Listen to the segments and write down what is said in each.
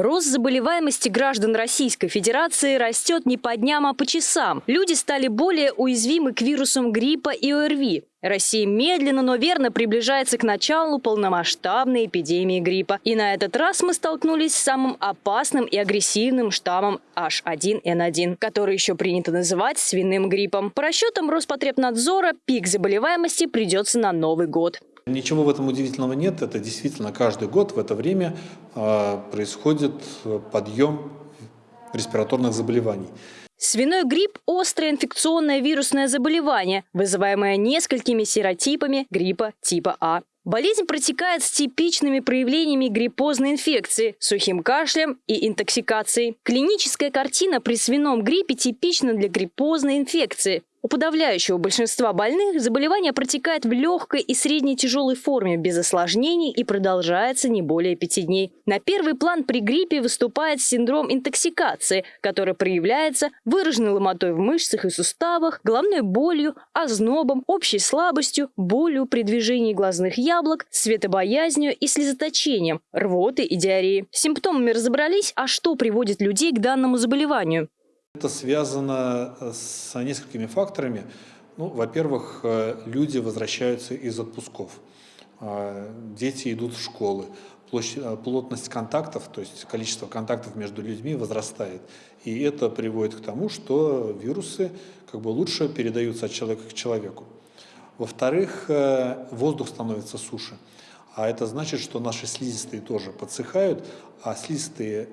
Рост заболеваемости граждан Российской Федерации растет не по дням, а по часам. Люди стали более уязвимы к вирусам гриппа и ОРВИ. Россия медленно, но верно приближается к началу полномасштабной эпидемии гриппа. И на этот раз мы столкнулись с самым опасным и агрессивным штаммом H1N1, который еще принято называть свиным гриппом. По расчетам Роспотребнадзора, пик заболеваемости придется на Новый год. Ничего в этом удивительного нет. Это действительно каждый год в это время а, происходит подъем респираторных заболеваний. Свиной грипп – острое инфекционное вирусное заболевание, вызываемое несколькими серотипами гриппа типа А. Болезнь протекает с типичными проявлениями гриппозной инфекции, сухим кашлем и интоксикацией. Клиническая картина при свином гриппе типична для гриппозной инфекции. У подавляющего большинства больных заболевание протекает в легкой и средней тяжелой форме без осложнений и продолжается не более пяти дней. На первый план при гриппе выступает синдром интоксикации, который проявляется выраженной ломотой в мышцах и суставах, головной болью, ознобом, общей слабостью, болью при движении глазных яблок, светобоязнью и слезоточением, рвотой и диареей. С симптомами разобрались, а что приводит людей к данному заболеванию? Это связано э, с несколькими факторами. Ну, во-первых, э, люди возвращаются из отпусков, а, дети идут в школы, э, плотность контактов, то есть количество контактов между людьми возрастает. И это приводит к тому, что вирусы как бы лучше передаются от человека к человеку. Во-вторых, воздух становится суше. А это значит, что наши слизистые тоже подсыхают, а слизистые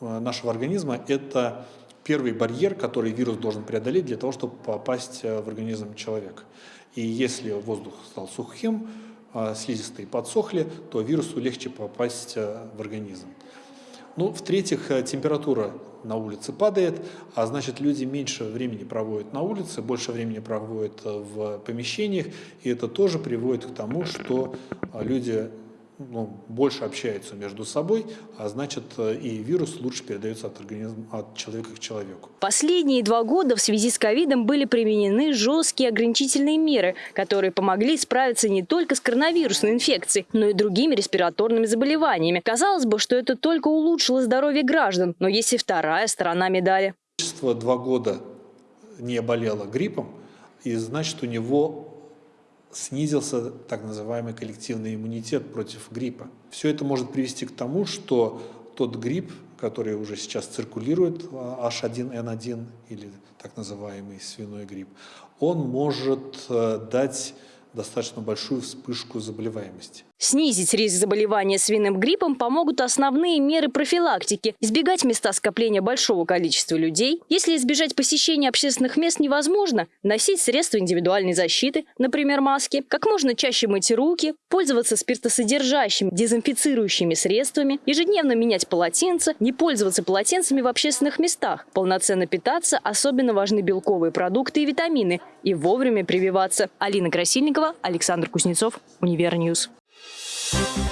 нашего организма – это первый барьер, который вирус должен преодолеть для того, чтобы попасть э, в организм человека. И если воздух стал сухим, а слизистые подсохли, то вирусу легче попасть э, в организм. Ну, в-третьих, э, температура на улице падает, а значит люди меньше времени проводят на улице, больше времени проводят в помещениях, и это тоже приводит к тому, что люди ну, больше общаются между собой, а значит э, и вирус лучше передается от, организма, от человека к человеку. Последние два года в связи с ковидом были применены жесткие ограничительные меры, которые помогли справиться не только с коронавирусной инфекцией, но и другими респираторными заболеваниями. Казалось бы, что это только улучшило здоровье граждан, но есть и вторая сторона медали. Два года не болело гриппом, и значит у него снизился так называемый коллективный иммунитет против гриппа. Все это может привести к тому, что тот грипп, который уже сейчас циркулирует, H1N1 или так называемый свиной грипп, он может э, дать достаточно большую вспышку заболеваемости. Снизить риск заболевания свиным гриппом помогут основные меры профилактики. Избегать места скопления большого количества людей. Если избежать посещения общественных мест невозможно, носить средства индивидуальной защиты, например, маски, как можно чаще мыть руки, пользоваться спиртосодержащими дезинфицирующими средствами, ежедневно менять полотенца, не пользоваться полотенцами в общественных местах, полноценно питаться, особенно важны белковые продукты и витамины, и вовремя прививаться. Алина Красильникова, Александр Кузнецов, Универ News. Thank